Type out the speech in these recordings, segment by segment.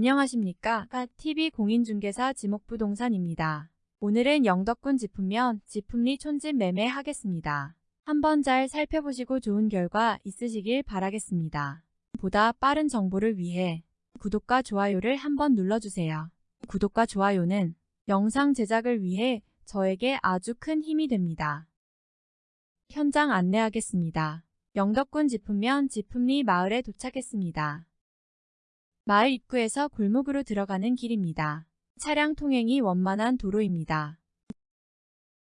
안녕하십니까. TV 공인중개사 지목부동산입니다. 오늘은 영덕군 지품면 지품리 촌집 매매 하겠습니다. 한번 잘 살펴보시고 좋은 결과 있으시길 바라겠습니다. 보다 빠른 정보를 위해 구독과 좋아요를 한번 눌러주세요. 구독과 좋아요는 영상 제작을 위해 저에게 아주 큰 힘이 됩니다. 현장 안내하겠습니다. 영덕군 지품면 지품리 마을에 도착했습니다. 마을 입구에서 골목으로 들어가는 길입니다. 차량 통행이 원만한 도로입니다.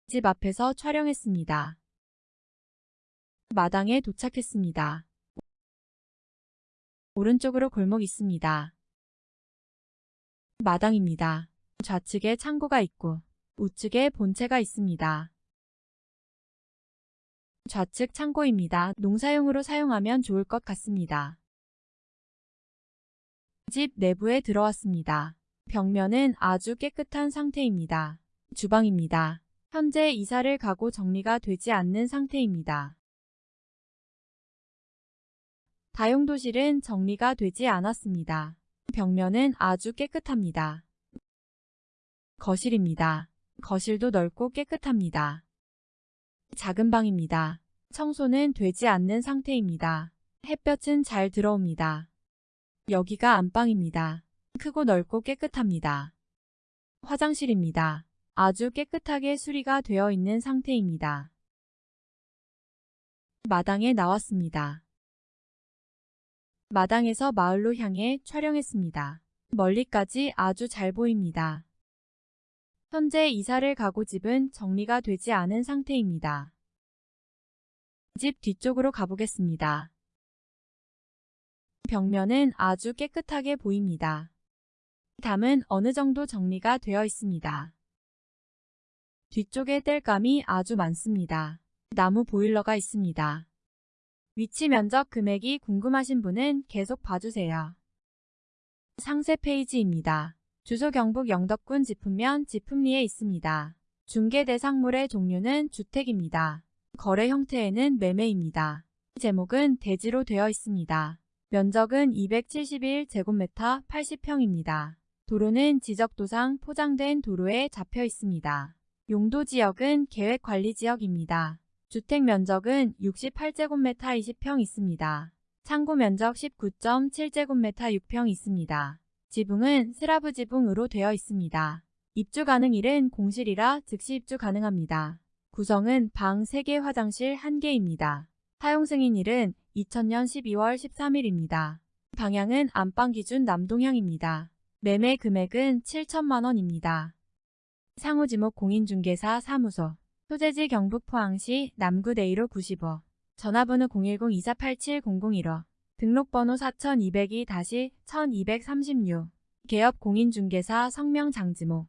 집 앞에서 촬영했습니다. 마당에 도착했습니다. 오른쪽으로 골목 있습니다. 마당입니다. 좌측에 창고가 있고 우측에 본체가 있습니다. 좌측 창고입니다. 농사용으로 사용하면 좋을 것 같습니다. 집 내부에 들어왔습니다. 벽면은 아주 깨끗한 상태입니다. 주방입니다. 현재 이사를 가고 정리가 되지 않는 상태입니다. 다용도실은 정리가 되지 않았습니다. 벽면은 아주 깨끗합니다. 거실입니다. 거실도 넓고 깨끗합니다. 작은 방입니다. 청소는 되지 않는 상태입니다. 햇볕은 잘 들어옵니다. 여기가 안방입니다. 크고 넓고 깨끗합니다. 화장실입니다. 아주 깨끗하게 수리가 되어 있는 상태입니다. 마당에 나왔습니다. 마당에서 마을로 향해 촬영했습니다. 멀리까지 아주 잘 보입니다. 현재 이사를 가고 집은 정리가 되지 않은 상태입니다. 집 뒤쪽으로 가보겠습니다. 벽면은 아주 깨끗하게 보입니다. 담은 어느 정도 정리가 되어 있습니다. 뒤쪽에 땔감이 아주 많습니다. 나무 보일러가 있습니다. 위치 면적 금액이 궁금하신 분은 계속 봐주세요. 상세 페이지입니다. 주소 경북 영덕군 지품면 지품리에 있습니다. 중개 대상물의 종류는 주택입니다. 거래 형태에는 매매입니다. 제목은 대지로 되어 있습니다. 면적은 271제곱미터 80평입니다. 도로는 지적도상 포장된 도로에 잡혀 있습니다. 용도지역은 계획관리지역입니다. 주택 면적은 68제곱미터 20평 있습니다. 창고 면적 19.7제곱미터 6평 있습니다. 지붕은 슬라브 지붕으로 되어 있습니다. 입주 가능일은 공실이라 즉시 입주 가능합니다. 구성은 방 3개 화장실 1개입니다. 사용 승인일은 2000년 12월 13일입니다. 방향은 안방 기준 남동향입니다. 매매 금액은 7천만 원입니다. 상호지목 공인중개사 사무소 소재지 경북 포항시 남구 대이로 95 전화번호 010-2487-001호 등록번호 4202-1236 개업 공인중개사 성명 장지모